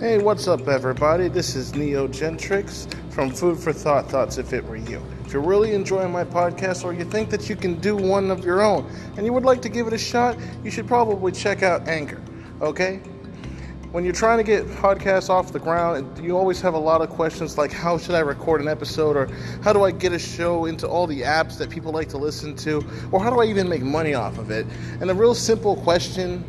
Hey, what's up, everybody? This is Neo Gentrix from Food for Thought Thoughts If It Were You. If you're really enjoying my podcast or you think that you can do one of your own and you would like to give it a shot, you should probably check out Anchor, okay? When you're trying to get podcasts off the ground, you always have a lot of questions like how should I record an episode or how do I get a show into all the apps that people like to listen to or how do I even make money off of it? And a real simple question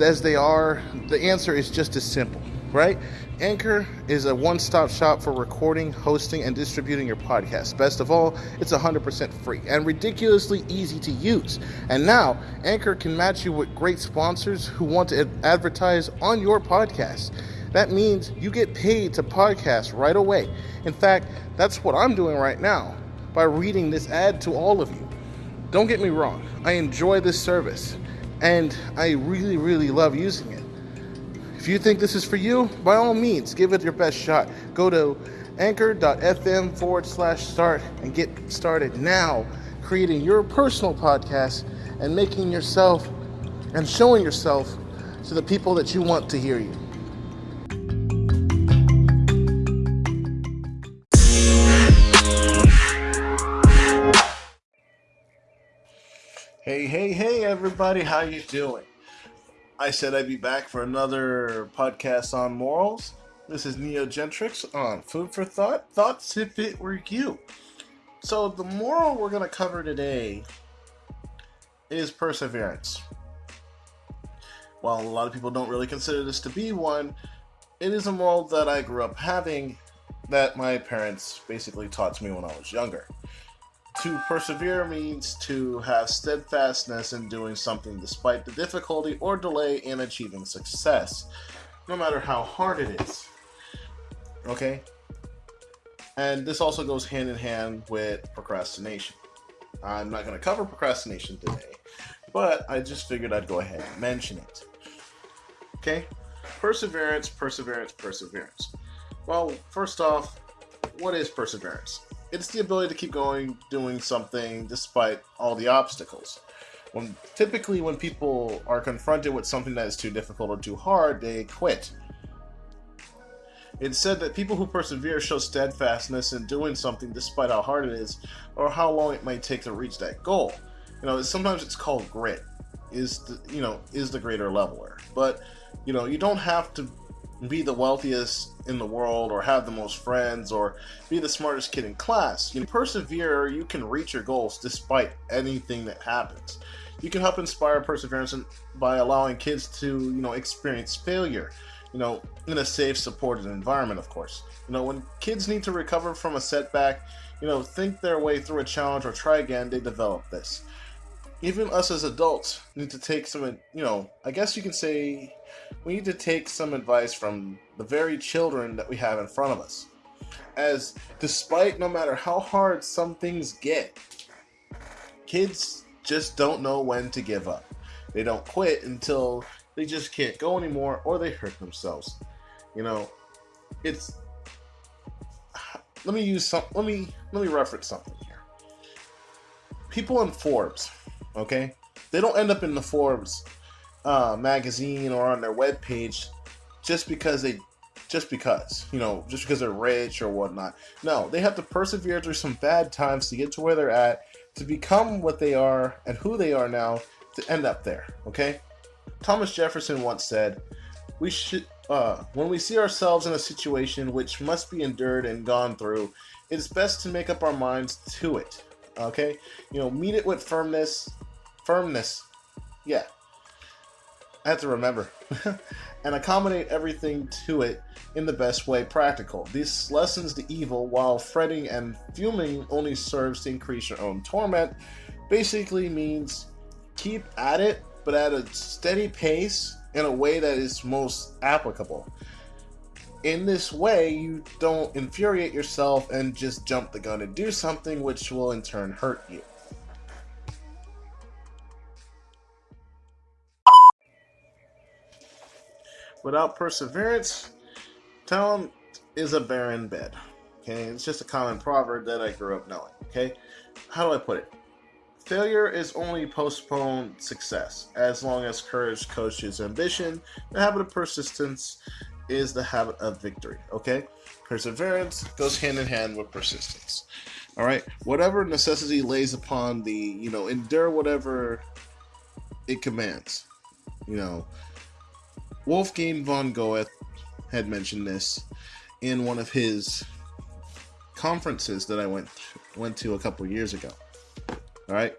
as they are, the answer is just as simple right? Anchor is a one stop shop for recording, hosting, and distributing your podcast. Best of all, it's 100% free and ridiculously easy to use. And now, Anchor can match you with great sponsors who want to advertise on your podcast. That means you get paid to podcast right away. In fact, that's what I'm doing right now by reading this ad to all of you. Don't get me wrong, I enjoy this service and I really, really love using it. If you think this is for you, by all means, give it your best shot. Go to anchor.fm forward slash start and get started now creating your personal podcast and making yourself and showing yourself to the people that you want to hear you. Hey, hey, hey everybody, how you doing? I said I'd be back for another podcast on morals. This is Neo Gentrix on Food for Thought. Thoughts if it were you. So, the moral we're going to cover today is perseverance. While a lot of people don't really consider this to be one, it is a moral that I grew up having that my parents basically taught to me when I was younger. To persevere means to have steadfastness in doing something despite the difficulty or delay in achieving success, no matter how hard it is. Okay? And this also goes hand in hand with procrastination. I'm not going to cover procrastination today, but I just figured I'd go ahead and mention it. Okay? Perseverance, perseverance, perseverance. Well, first off, what is perseverance? It's the ability to keep going doing something despite all the obstacles. When typically when people are confronted with something that is too difficult or too hard, they quit. It's said that people who persevere show steadfastness in doing something despite how hard it is or how long it might take to reach that goal. You know, sometimes it's called grit. Is the, you know is the greater leveler, but you know you don't have to be the wealthiest in the world or have the most friends or be the smartest kid in class. You persevere, you can reach your goals despite anything that happens. You can help inspire perseverance by allowing kids to, you know, experience failure, you know, in a safe, supported environment, of course. You know, when kids need to recover from a setback, you know, think their way through a challenge or try again, they develop this. Even us as adults need to take some, you know, I guess you can say we need to take some advice from the very children that we have in front of us. As despite no matter how hard some things get, kids just don't know when to give up. They don't quit until they just can't go anymore or they hurt themselves. You know, it's let me use some let me let me reference something here. People in Forbes, okay? They don't end up in the Forbes uh, magazine or on their web page just because they just because you know just because they're rich or whatnot. No they have to persevere through some bad times to get to where they're at to become what they are and who they are now to end up there okay? Thomas jefferson once said we should uh, when we see ourselves in a situation which must be endured and gone through it is best to make up our minds to it okay? You know meet it with firmness firmness yeah I have to remember. and accommodate everything to it in the best way practical. This lessens the evil while fretting and fuming only serves to increase your own torment. Basically means keep at it, but at a steady pace in a way that is most applicable. In this way, you don't infuriate yourself and just jump the gun and do something which will in turn hurt you. Without perseverance, talent is a barren bed. Okay, it's just a common proverb that I grew up knowing. Okay, how do I put it? Failure is only postponed success. As long as courage coaches ambition, the habit of persistence is the habit of victory. Okay, perseverance goes hand in hand with persistence. All right, whatever necessity lays upon the, you know, endure whatever it commands. You know, Wolfgang von Goethe had mentioned this in one of his conferences that I went went to a couple years ago. All right.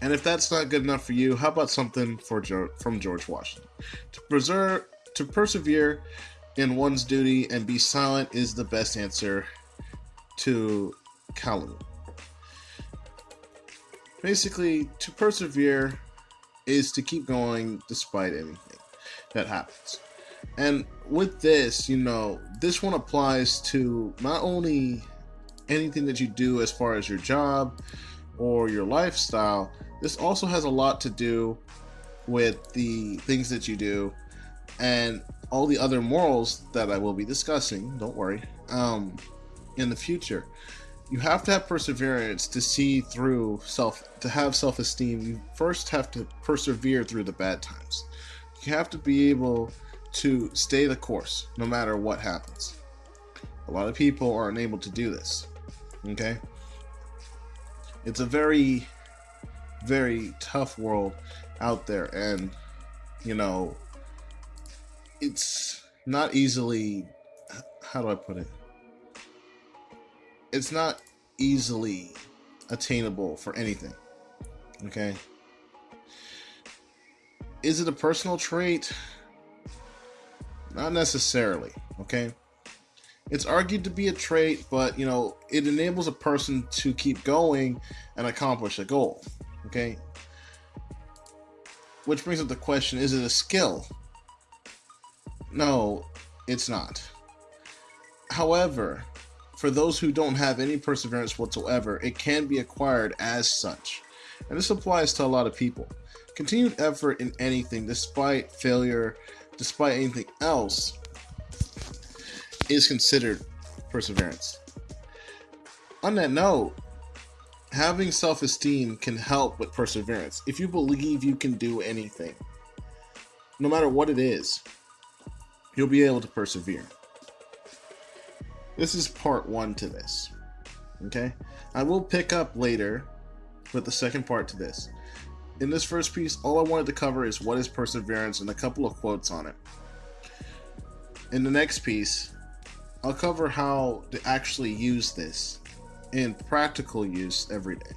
And if that's not good enough for you, how about something for from George Washington? To preserve, to persevere in one's duty and be silent is the best answer to calumny. Basically, to persevere is to keep going despite anything that happens. And with this, you know, this one applies to not only anything that you do as far as your job or your lifestyle, this also has a lot to do with the things that you do and all the other morals that I will be discussing, don't worry, um, in the future. You have to have perseverance to see through self, to have self esteem. You first have to persevere through the bad times. You have to be able to stay the course no matter what happens. A lot of people are unable to do this. Okay? It's a very, very tough world out there, and you know, it's not easily. How do I put it? It's not easily attainable for anything. Okay? Is it a personal trait? Not necessarily, okay? It's argued to be a trait, but you know, it enables a person to keep going and accomplish a goal, okay? Which brings up the question is it a skill? No, it's not. However, for those who don't have any perseverance whatsoever, it can be acquired as such. And this applies to a lot of people. Continued effort in anything, despite failure, despite anything else, is considered perseverance. On that note, having self esteem can help with perseverance. If you believe you can do anything, no matter what it is, you'll be able to persevere. This is part one to this. Okay? I will pick up later with the second part to this. In this first piece, all I wanted to cover is what is perseverance and a couple of quotes on it. In the next piece, I'll cover how to actually use this in practical use every day.